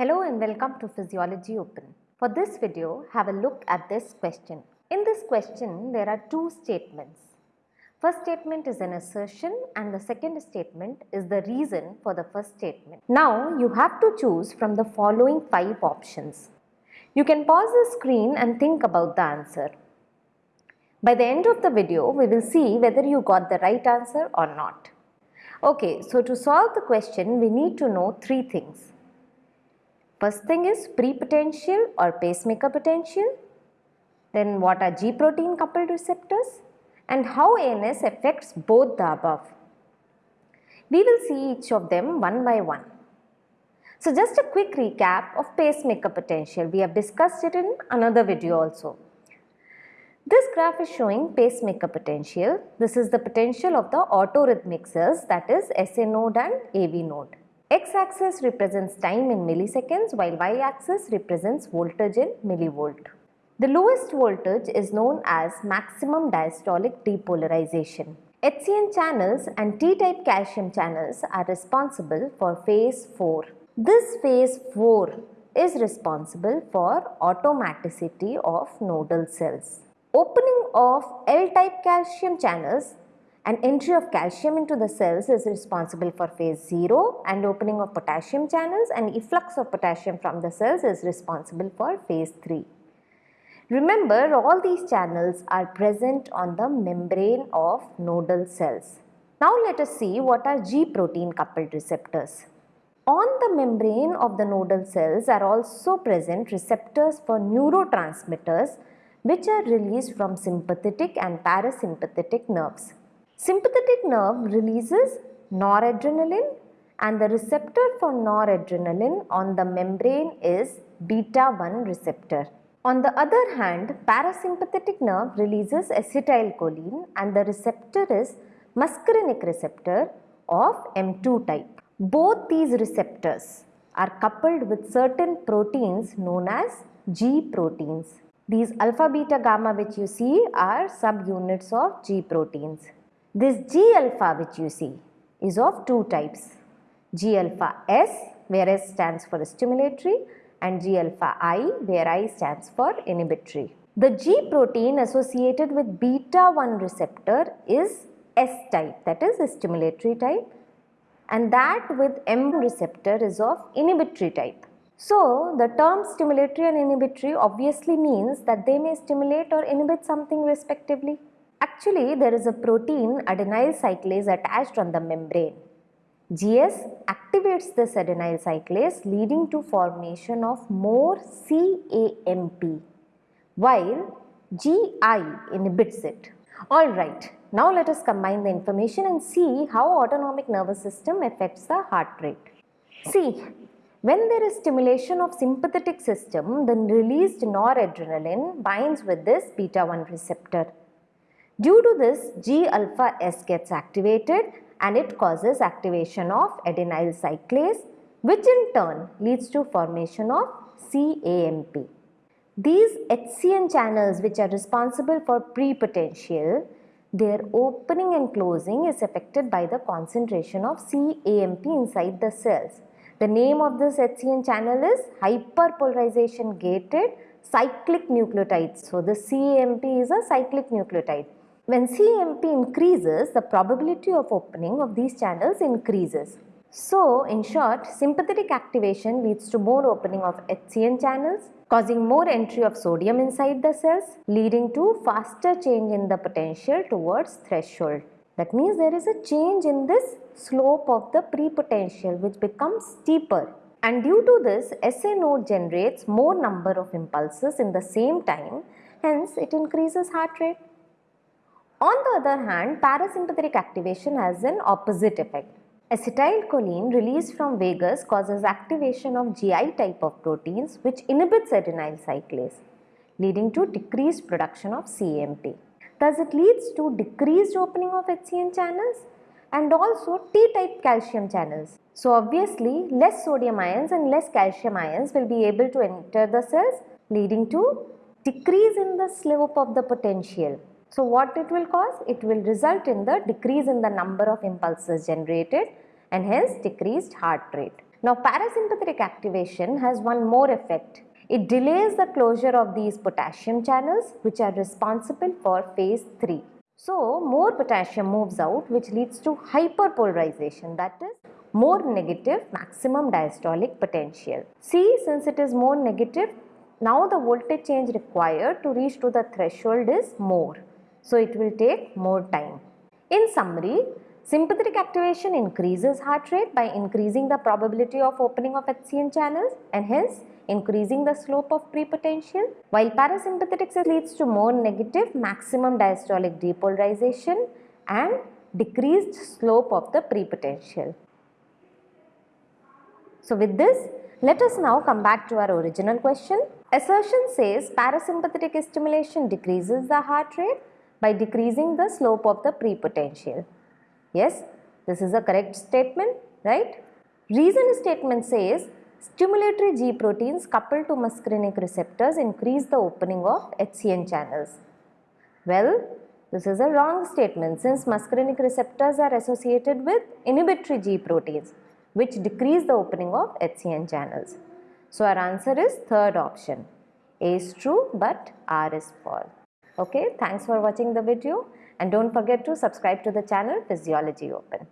Hello and welcome to Physiology Open. For this video, have a look at this question. In this question, there are two statements. First statement is an assertion and the second statement is the reason for the first statement. Now, you have to choose from the following five options. You can pause the screen and think about the answer. By the end of the video, we will see whether you got the right answer or not. Okay, so to solve the question, we need to know three things. First thing is pre-potential or pacemaker potential. Then what are G protein coupled receptors and how ANS affects both the above. We will see each of them one by one. So just a quick recap of pacemaker potential. We have discussed it in another video also. This graph is showing pacemaker potential. This is the potential of the autorhythmic cells that is SA node and AV node. X-axis represents time in milliseconds while y-axis represents voltage in millivolt. The lowest voltage is known as maximum diastolic depolarization. HCN channels and T-type calcium channels are responsible for phase 4. This phase 4 is responsible for automaticity of nodal cells. Opening of L-type calcium channels and entry of calcium into the cells is responsible for phase 0 and opening of potassium channels and efflux of potassium from the cells is responsible for phase 3. Remember all these channels are present on the membrane of nodal cells. Now let us see what are G protein coupled receptors. On the membrane of the nodal cells are also present receptors for neurotransmitters which are released from sympathetic and parasympathetic nerves. Sympathetic nerve releases noradrenaline and the receptor for noradrenaline on the membrane is beta 1 receptor. On the other hand, parasympathetic nerve releases acetylcholine and the receptor is muscarinic receptor of M2 type. Both these receptors are coupled with certain proteins known as G proteins. These alpha, beta, gamma which you see are subunits of G proteins. This G alpha which you see is of two types. G alpha S where S stands for stimulatory and G alpha I where I stands for inhibitory. The G protein associated with beta 1 receptor is S type that is stimulatory type and that with M receptor is of inhibitory type. So, the term stimulatory and inhibitory obviously means that they may stimulate or inhibit something respectively. Actually, there is a protein adenyl cyclase attached on the membrane. GS activates this adenyl cyclase leading to formation of more CAMP while GI inhibits it. Alright, now let us combine the information and see how autonomic nervous system affects the heart rate. See, when there is stimulation of sympathetic system, the released noradrenaline binds with this beta 1 receptor Due to this, G alpha S gets activated and it causes activation of adenyl cyclase which in turn leads to formation of CAMP. These HCN channels which are responsible for prepotential, their opening and closing is affected by the concentration of CAMP inside the cells. The name of this HCN channel is hyperpolarization gated cyclic nucleotides. So, the CAMP is a cyclic nucleotide. When CAMP increases, the probability of opening of these channels increases. So, in short, sympathetic activation leads to more opening of HCN channels, causing more entry of sodium inside the cells, leading to faster change in the potential towards threshold. That means there is a change in this slope of the pre-potential which becomes steeper. And due to this, SA node generates more number of impulses in the same time, hence it increases heart rate. On the other hand, parasympathetic activation has an opposite effect. Acetylcholine released from vagus causes activation of GI type of proteins which inhibits adenyl cyclase, leading to decreased production of CAMP. Thus, it leads to decreased opening of HCN channels and also T-type calcium channels. So, obviously, less sodium ions and less calcium ions will be able to enter the cells leading to decrease in the slope of the potential so what it will cause? It will result in the decrease in the number of impulses generated and hence decreased heart rate. Now parasympathetic activation has one more effect. It delays the closure of these potassium channels which are responsible for phase 3. So more potassium moves out which leads to hyperpolarization that is more negative maximum diastolic potential. See since it is more negative now the voltage change required to reach to the threshold is more. So it will take more time. In summary, sympathetic activation increases heart rate by increasing the probability of opening of HCN channels and hence increasing the slope of prepotential while parasympathetics leads to more negative maximum diastolic depolarization and decreased slope of the prepotential. So with this, let us now come back to our original question. Assertion says parasympathetic stimulation decreases the heart rate by decreasing the slope of the prepotential. Yes, this is a correct statement, right? Reason statement says Stimulatory G proteins coupled to muscarinic receptors increase the opening of HCN channels. Well, this is a wrong statement since muscarinic receptors are associated with inhibitory G proteins which decrease the opening of HCN channels. So our answer is third option. A is true but R is false. Okay, thanks for watching the video and don't forget to subscribe to the channel Physiology Open.